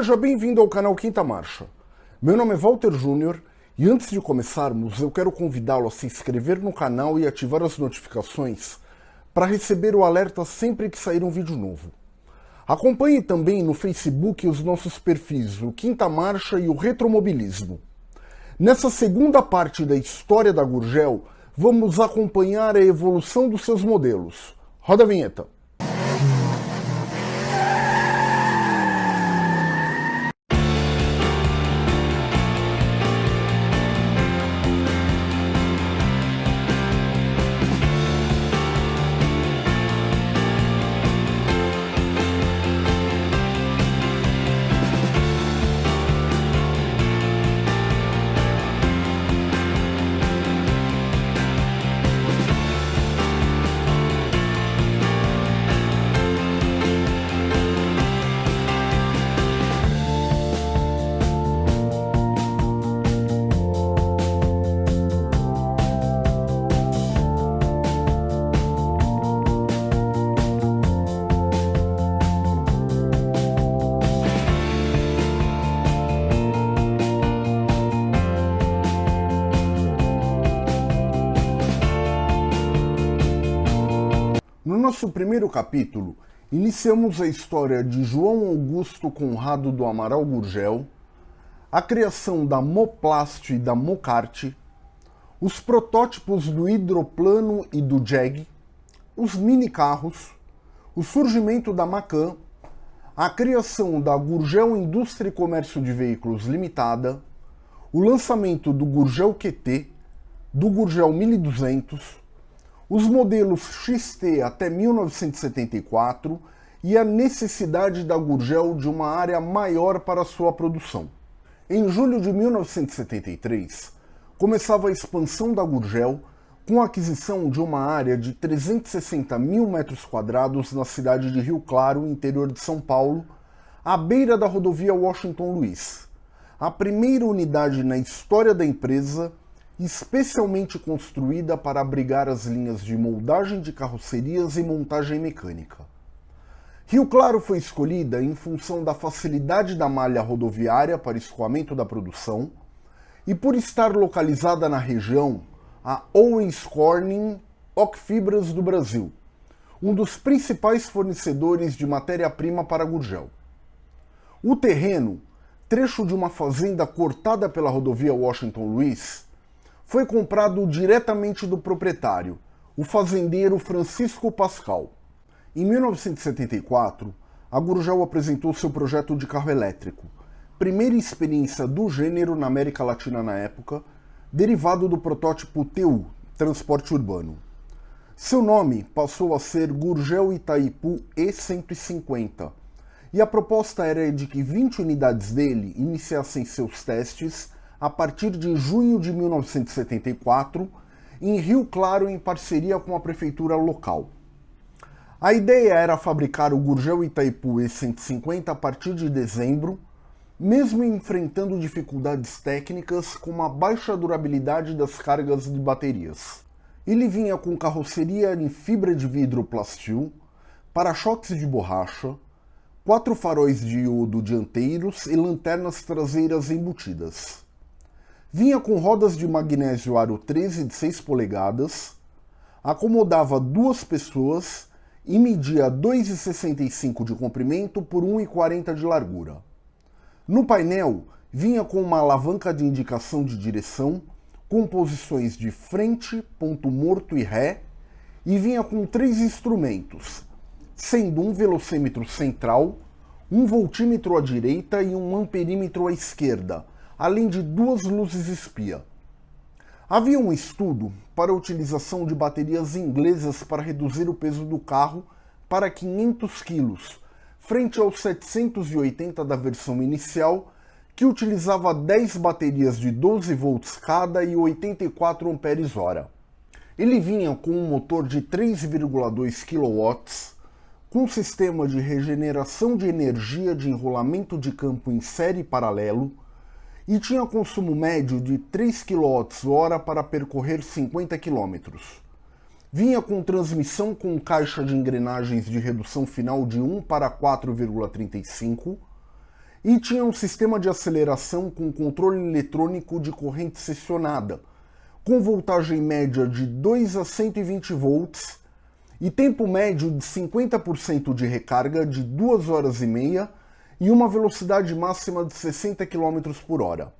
Seja bem-vindo ao canal Quinta Marcha. Meu nome é Walter Júnior e antes de começarmos eu quero convidá-lo a se inscrever no canal e ativar as notificações para receber o alerta sempre que sair um vídeo novo. Acompanhe também no Facebook os nossos perfis, o Quinta Marcha e o Retromobilismo. Nessa segunda parte da história da Gurgel, vamos acompanhar a evolução dos seus modelos. Roda a vinheta. No nosso primeiro capítulo, iniciamos a história de João Augusto Conrado do Amaral Gurgel, a criação da Moplast e da Mocarte, os protótipos do hidroplano e do Jeg, os mini-carros, o surgimento da Macan, a criação da Gurgel Indústria e Comércio de Veículos Limitada, o lançamento do Gurgel QT, do Gurgel 1200, os modelos XT até 1974 e a necessidade da Gurgel de uma área maior para sua produção. Em julho de 1973, começava a expansão da Gurgel com a aquisição de uma área de 360 mil metros quadrados na cidade de Rio Claro, interior de São Paulo, à beira da rodovia Washington Luiz, a primeira unidade na história da empresa especialmente construída para abrigar as linhas de moldagem de carrocerias e montagem mecânica. Rio Claro foi escolhida em função da facilidade da malha rodoviária para escoamento da produção e por estar localizada na região a Owens Corning Ocfibras do Brasil, um dos principais fornecedores de matéria-prima para Gurgel. O terreno, trecho de uma fazenda cortada pela rodovia Washington Luiz, foi comprado diretamente do proprietário, o fazendeiro Francisco Pascal. Em 1974, a Gurgel apresentou seu projeto de carro elétrico, primeira experiência do gênero na América Latina na época, derivado do protótipo TU, transporte urbano. Seu nome passou a ser Gurgel Itaipu E150, e a proposta era de que 20 unidades dele iniciassem seus testes a partir de junho de 1974, em Rio Claro em parceria com a prefeitura local. A ideia era fabricar o Gurgel Itaipu E150 a partir de dezembro, mesmo enfrentando dificuldades técnicas como a baixa durabilidade das cargas de baterias. Ele vinha com carroceria em fibra de vidro plastil, para-choques de borracha, quatro faróis de iodo dianteiros e lanternas traseiras embutidas. Vinha com rodas de magnésio aro 13 de 6 polegadas, acomodava duas pessoas e media 2,65 de comprimento por 1,40 de largura. No painel, vinha com uma alavanca de indicação de direção, com posições de frente, ponto morto e ré, e vinha com três instrumentos, sendo um velocímetro central, um voltímetro à direita e um amperímetro à esquerda, além de duas luzes espia. Havia um estudo para a utilização de baterias inglesas para reduzir o peso do carro para 500 kg, frente aos 780 da versão inicial, que utilizava 10 baterias de 12 volts cada e 84 amperes hora. Ele vinha com um motor de 3,2 kW, com sistema de regeneração de energia de enrolamento de campo em série paralelo, e tinha consumo médio de 3 kWh para percorrer 50 km. Vinha com transmissão com caixa de engrenagens de redução final de 1 para 4,35 e tinha um sistema de aceleração com controle eletrônico de corrente seccionada, com voltagem média de 2 a 120 volts e tempo médio de 50% de recarga de 2 horas e meia e uma velocidade máxima de 60 km por hora.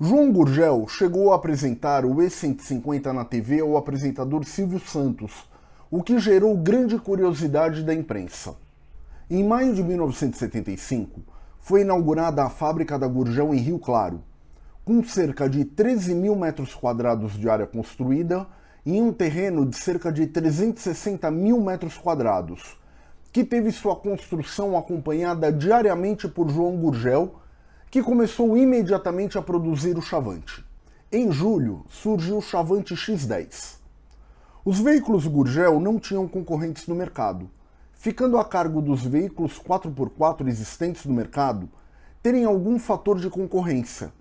João Gurgel chegou a apresentar o E150 na TV ao apresentador Silvio Santos, o que gerou grande curiosidade da imprensa. Em maio de 1975, foi inaugurada a fábrica da Gurgel em Rio Claro, com cerca de 13 mil metros quadrados de área construída em um terreno de cerca de 360 mil metros quadrados, que teve sua construção acompanhada diariamente por João Gurgel, que começou imediatamente a produzir o Chavante. Em julho, surgiu o Chavante X10. Os veículos Gurgel não tinham concorrentes no mercado, ficando a cargo dos veículos 4x4 existentes no mercado terem algum fator de concorrência,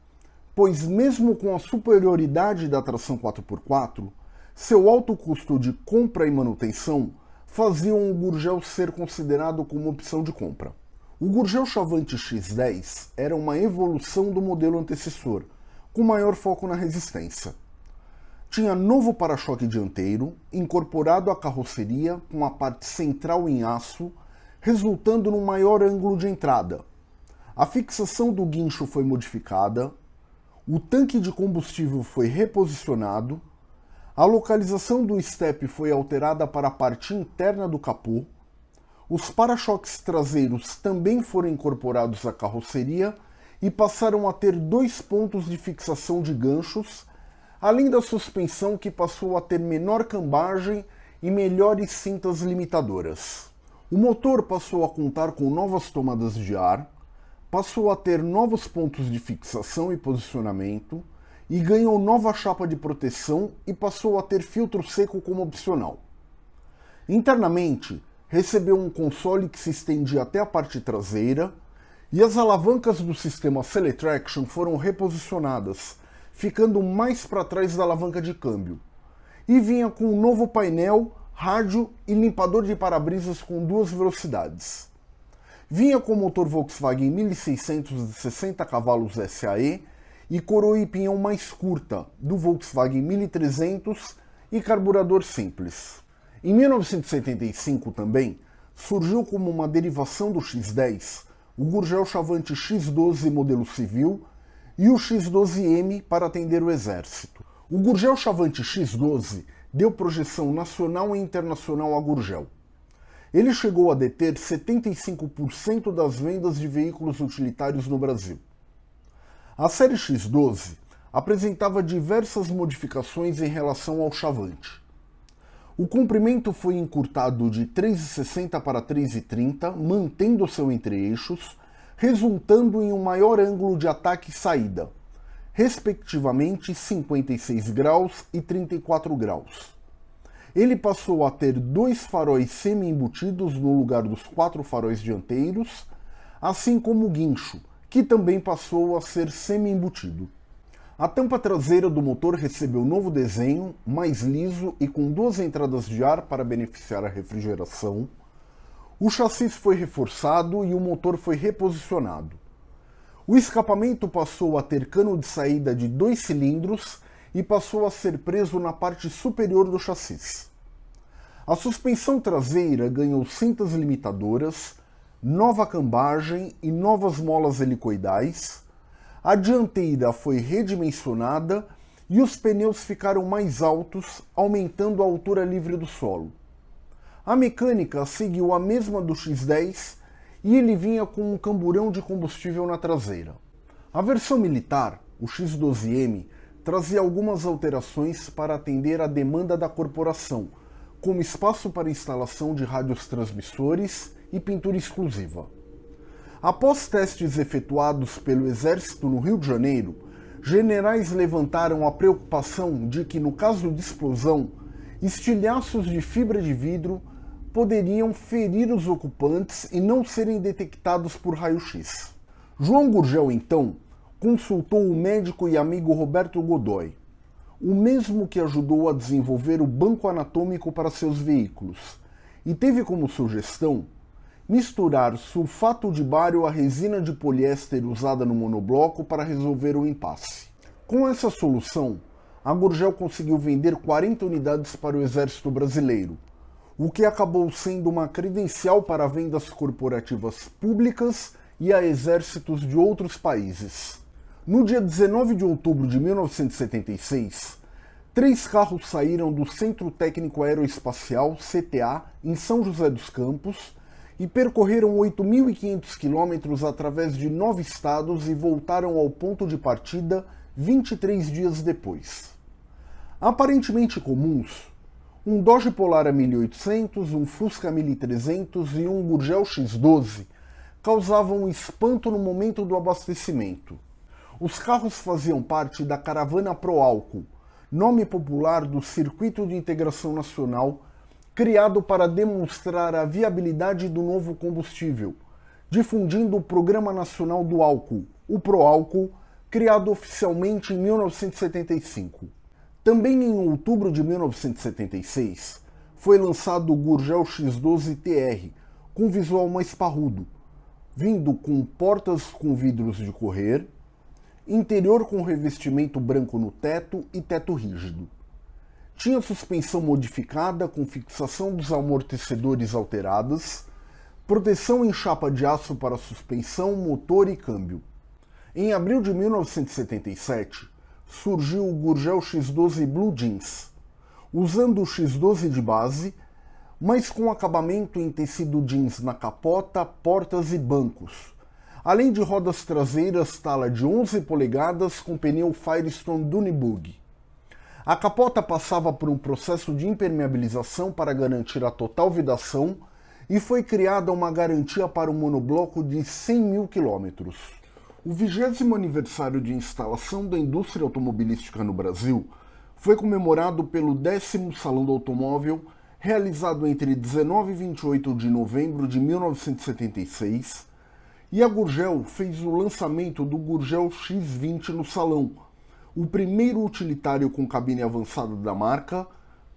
pois mesmo com a superioridade da tração 4x4, seu alto custo de compra e manutenção faziam o Gurgel ser considerado como opção de compra. O Gurgel Chavante X10 era uma evolução do modelo antecessor, com maior foco na resistência tinha novo para-choque dianteiro, incorporado à carroceria com a parte central em aço, resultando num maior ângulo de entrada. A fixação do guincho foi modificada, o tanque de combustível foi reposicionado, a localização do estepe foi alterada para a parte interna do capô, os para-choques traseiros também foram incorporados à carroceria e passaram a ter dois pontos de fixação de ganchos além da suspensão que passou a ter menor cambagem e melhores cintas limitadoras. O motor passou a contar com novas tomadas de ar, passou a ter novos pontos de fixação e posicionamento, e ganhou nova chapa de proteção e passou a ter filtro seco como opcional. Internamente, recebeu um console que se estendia até a parte traseira, e as alavancas do sistema Celetraction foram reposicionadas, ficando mais para trás da alavanca de câmbio. E vinha com um novo painel, rádio e limpador de para-brisas com duas velocidades. Vinha com motor Volkswagen 1600 de 60 cavalos SAE e coroa e pinhão mais curta, do Volkswagen 1300 e carburador simples. Em 1975 também, surgiu como uma derivação do X10 o Gurgel Chavante X12 modelo civil e o X-12M para atender o Exército. O Gurgel Chavante X-12 deu projeção nacional e internacional a Gurgel. Ele chegou a deter 75% das vendas de veículos utilitários no Brasil. A série X12 apresentava diversas modificações em relação ao Chavante. O comprimento foi encurtado de 3,60 para 3,30, mantendo seu entre-eixos, resultando em um maior ângulo de ataque e saída, respectivamente 56 graus e 34 graus. Ele passou a ter dois faróis semi-embutidos no lugar dos quatro faróis dianteiros, assim como o guincho, que também passou a ser semi-embutido. A tampa traseira do motor recebeu novo desenho, mais liso e com duas entradas de ar para beneficiar a refrigeração, o chassi foi reforçado e o motor foi reposicionado. O escapamento passou a ter cano de saída de dois cilindros e passou a ser preso na parte superior do chassi. A suspensão traseira ganhou cintas limitadoras, nova cambagem e novas molas helicoidais. A dianteira foi redimensionada e os pneus ficaram mais altos, aumentando a altura livre do solo. A mecânica seguiu a mesma do X10 e ele vinha com um camburão de combustível na traseira. A versão militar, o X12M, trazia algumas alterações para atender à demanda da corporação, como espaço para instalação de rádios transmissores e pintura exclusiva. Após testes efetuados pelo Exército no Rio de Janeiro, generais levantaram a preocupação de que, no caso de explosão, estilhaços de fibra de vidro poderiam ferir os ocupantes e não serem detectados por raio-x. João Gurgel, então, consultou o médico e amigo Roberto Godoy, o mesmo que ajudou a desenvolver o banco anatômico para seus veículos, e teve como sugestão misturar sulfato de bário à resina de poliéster usada no monobloco para resolver o impasse. Com essa solução, a Gurgel conseguiu vender 40 unidades para o exército brasileiro, o que acabou sendo uma credencial para vendas corporativas públicas e a exércitos de outros países. No dia 19 de outubro de 1976, três carros saíram do Centro Técnico Aeroespacial, CTA, em São José dos Campos, e percorreram 8.500 quilômetros através de nove estados e voltaram ao ponto de partida 23 dias depois. Aparentemente comuns, um Dodge Polar 1800, um Fusca 1300 e um Gurgel X12 causavam espanto no momento do abastecimento. Os carros faziam parte da caravana Pro Álcool, nome popular do Circuito de Integração Nacional, criado para demonstrar a viabilidade do novo combustível, difundindo o Programa Nacional do Álcool, o Proálcool, criado oficialmente em 1975. Também em outubro de 1976, foi lançado o Gurgel X12 TR, com visual mais parrudo, vindo com portas com vidros de correr, interior com revestimento branco no teto e teto rígido. Tinha suspensão modificada com fixação dos amortecedores alteradas, proteção em chapa de aço para suspensão, motor e câmbio. Em abril de 1977, surgiu o Gurgel X12 Blue Jeans, usando o X12 de base, mas com acabamento em tecido jeans na capota, portas e bancos, além de rodas traseiras tala de 11 polegadas com pneu Firestone Dunebug. A capota passava por um processo de impermeabilização para garantir a total vedação e foi criada uma garantia para o monobloco de 100 mil quilômetros. O vigésimo aniversário de instalação da indústria automobilística no Brasil foi comemorado pelo décimo Salão do Automóvel, realizado entre 19 e 28 de novembro de 1976, e a Gurgel fez o lançamento do Gurgel X20 no salão, o primeiro utilitário com cabine avançada da marca,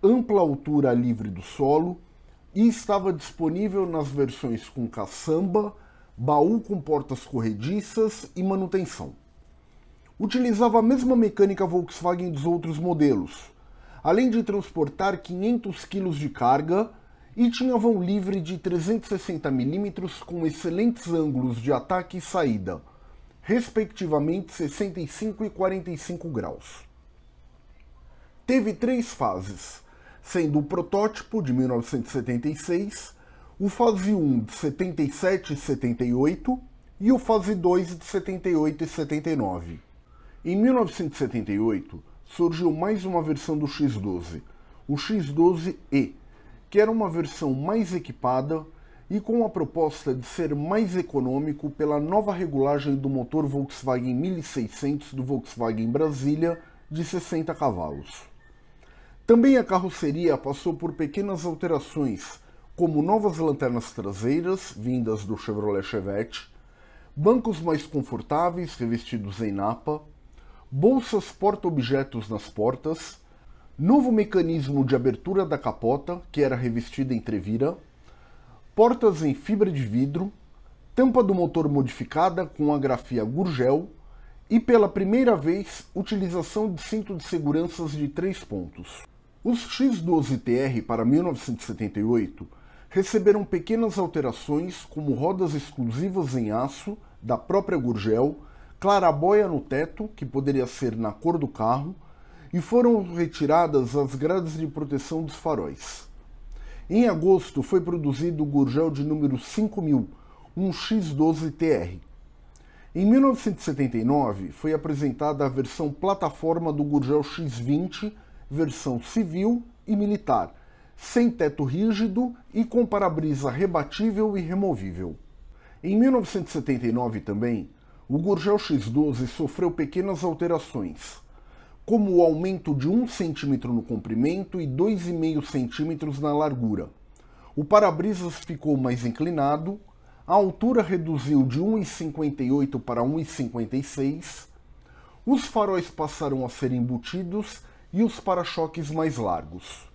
ampla altura livre do solo, e estava disponível nas versões com caçamba, baú com portas corrediças e manutenção. Utilizava a mesma mecânica Volkswagen dos outros modelos, além de transportar 500 kg de carga e tinha vão livre de 360 mm com excelentes ângulos de ataque e saída, respectivamente 65 e 45 graus. Teve três fases, sendo o protótipo de 1976 o fase 1 de 77 e 78 e o fase 2 de 78 e 79. Em 1978, surgiu mais uma versão do X12, o X12E, que era uma versão mais equipada e com a proposta de ser mais econômico pela nova regulagem do motor Volkswagen 1600 do Volkswagen Brasília de 60 cavalos. Também a carroceria passou por pequenas alterações, como novas lanternas traseiras, vindas do Chevrolet Chevette, bancos mais confortáveis revestidos em napa, bolsas porta-objetos nas portas, novo mecanismo de abertura da capota, que era revestida em trevira, portas em fibra de vidro, tampa do motor modificada com a grafia Gurgel e, pela primeira vez, utilização de cinto de seguranças de três pontos. Os X12TR para 1978 receberam pequenas alterações, como rodas exclusivas em aço da própria Gurgel, clarabóia no teto, que poderia ser na cor do carro, e foram retiradas as grades de proteção dos faróis. Em agosto foi produzido o Gurgel de número 5000, um X12TR. Em 1979 foi apresentada a versão plataforma do Gurgel X20, versão civil e militar, sem teto rígido e com para-brisa rebatível e removível. Em 1979 também, o Gurgel X12 sofreu pequenas alterações, como o aumento de 1 cm no comprimento e 2,5 cm na largura. O para-brisas ficou mais inclinado, a altura reduziu de 1,58 para 1,56, os faróis passaram a ser embutidos e os para-choques mais largos.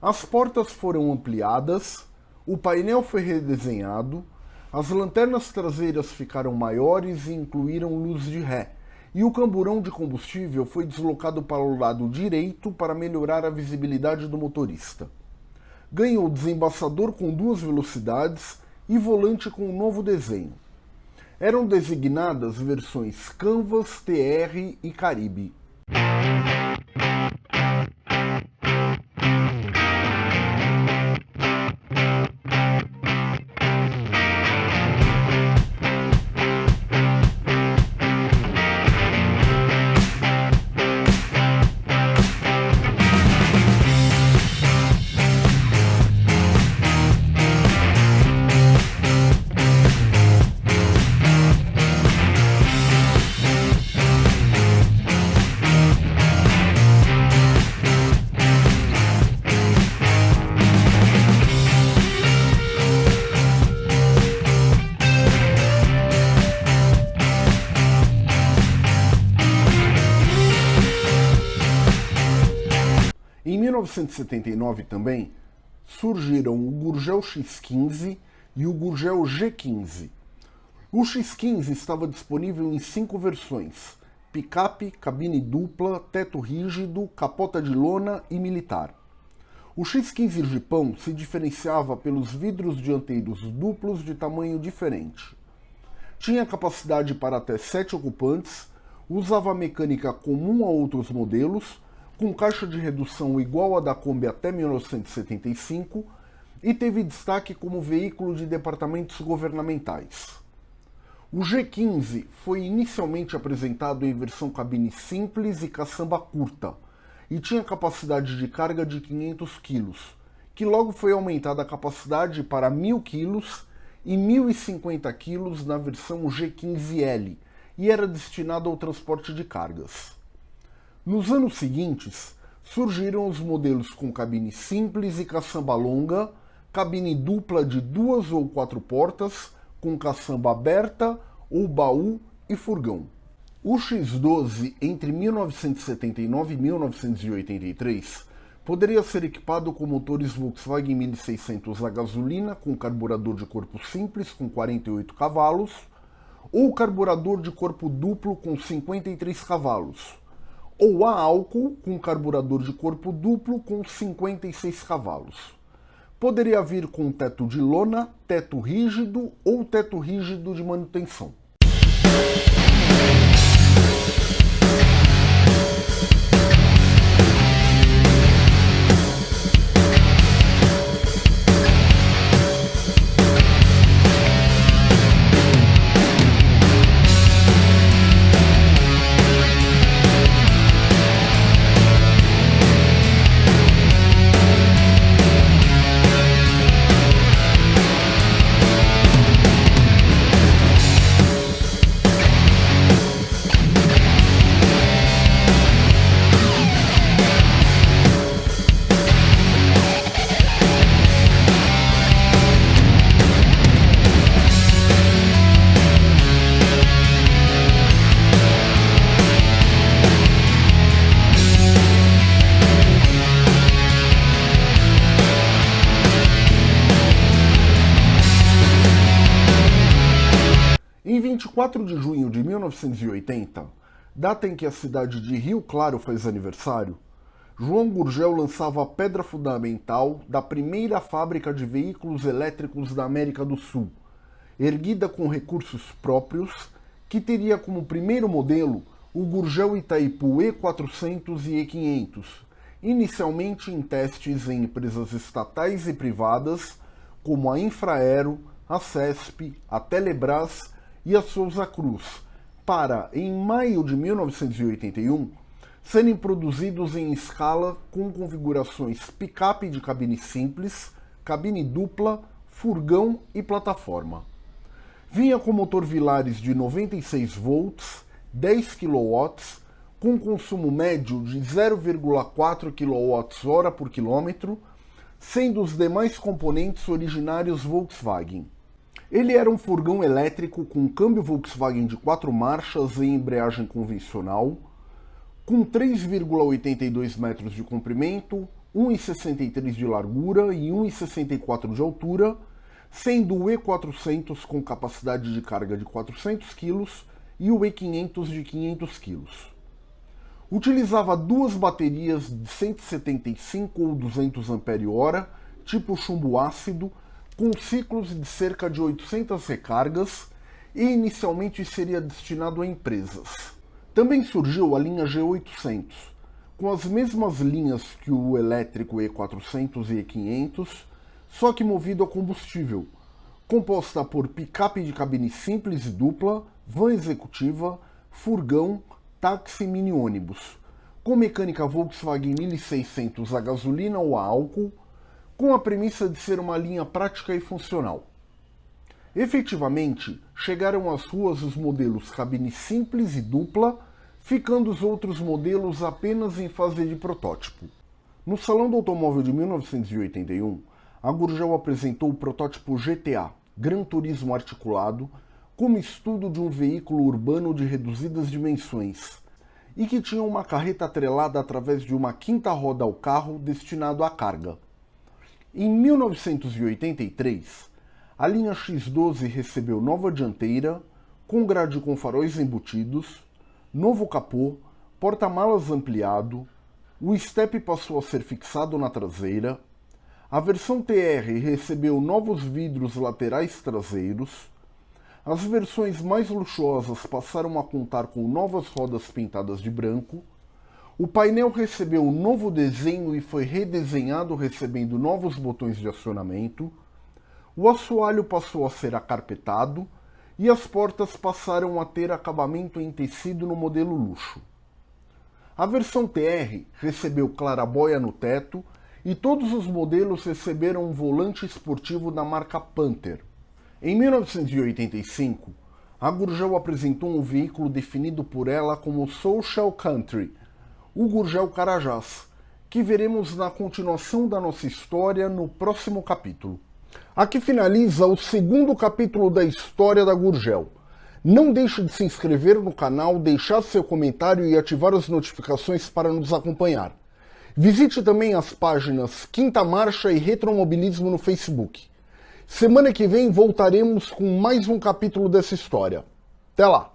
As portas foram ampliadas, o painel foi redesenhado, as lanternas traseiras ficaram maiores e incluíram luz de ré, e o camburão de combustível foi deslocado para o lado direito para melhorar a visibilidade do motorista. Ganhou desembaçador com duas velocidades e volante com um novo desenho. Eram designadas versões Canvas, TR e Caribe. Em 1979 também surgiram o Gurgel X15 e o Gurgel G15. O X15 estava disponível em cinco versões: picape, cabine dupla, teto rígido, capota de lona e militar. O X15 Gipão se diferenciava pelos vidros dianteiros duplos de tamanho diferente. Tinha capacidade para até sete ocupantes, usava mecânica comum a outros modelos com caixa de redução igual à da Kombi até 1975 e teve destaque como veículo de departamentos governamentais. O G15 foi inicialmente apresentado em versão cabine simples e caçamba curta, e tinha capacidade de carga de 500 kg, que logo foi aumentada a capacidade para 1000 kg e 1050 kg na versão G15L, e era destinado ao transporte de cargas. Nos anos seguintes, surgiram os modelos com cabine simples e caçamba longa, cabine dupla de duas ou quatro portas, com caçamba aberta ou baú e furgão. O X12, entre 1979 e 1983, poderia ser equipado com motores Volkswagen 1600 a gasolina com carburador de corpo simples com 48 cavalos, ou carburador de corpo duplo com 53 cavalos, ou a álcool com carburador de corpo duplo com 56 cavalos. Poderia vir com teto de lona, teto rígido ou teto rígido de manutenção. Em 24 de junho de 1980, data em que a cidade de Rio Claro faz aniversário, João Gurgel lançava a pedra fundamental da primeira fábrica de veículos elétricos da América do Sul, erguida com recursos próprios, que teria como primeiro modelo o Gurgel Itaipu E400 e E500, inicialmente em testes em empresas estatais e privadas, como a Infraero, a CESP, a Telebrás e a Souza Cruz, para, em maio de 1981, serem produzidos em escala com configurações picape de cabine simples, cabine dupla, furgão e plataforma. Vinha com motor Vilares de 96 volts, 10 kW, com consumo médio de 0,4 kWh por quilômetro, sendo os demais componentes originários Volkswagen. Ele era um furgão elétrico com câmbio Volkswagen de quatro marchas e embreagem convencional, com 3,82 metros de comprimento, 1,63 de largura e 1,64 de altura, sendo o E400 com capacidade de carga de 400 kg e o E500 de 500 kg. Utilizava duas baterias de 175 ou 200 Ah, tipo chumbo ácido, com ciclos de cerca de 800 recargas e inicialmente seria destinado a empresas. Também surgiu a linha G800, com as mesmas linhas que o elétrico E400 e E500, só que movido a combustível, composta por picape de cabine simples e dupla, van executiva, furgão, táxi e mini ônibus, com mecânica Volkswagen 1600 a gasolina ou a álcool, com a premissa de ser uma linha prática e funcional. Efetivamente, chegaram às ruas os modelos cabine simples e dupla, ficando os outros modelos apenas em fase de protótipo. No Salão do Automóvel de 1981, a Gurgel apresentou o protótipo GTA, Gran Turismo Articulado, como estudo de um veículo urbano de reduzidas dimensões, e que tinha uma carreta atrelada através de uma quinta roda ao carro destinado à carga. Em 1983, a linha X12 recebeu nova dianteira, com grade com faróis embutidos, novo capô, porta-malas ampliado, o step passou a ser fixado na traseira, a versão TR recebeu novos vidros laterais traseiros, as versões mais luxuosas passaram a contar com novas rodas pintadas de branco, o painel recebeu um novo desenho e foi redesenhado recebendo novos botões de acionamento, o assoalho passou a ser acarpetado e as portas passaram a ter acabamento em tecido no modelo luxo. A versão TR recebeu clarabóia no teto e todos os modelos receberam um volante esportivo da marca Panther. Em 1985, a Gurgel apresentou um veículo definido por ela como Social Country, o Gurgel Carajás, que veremos na continuação da nossa história no próximo capítulo. Aqui finaliza o segundo capítulo da história da Gurgel. Não deixe de se inscrever no canal, deixar seu comentário e ativar as notificações para nos acompanhar. Visite também as páginas Quinta Marcha e Retromobilismo no Facebook. Semana que vem voltaremos com mais um capítulo dessa história. Até lá!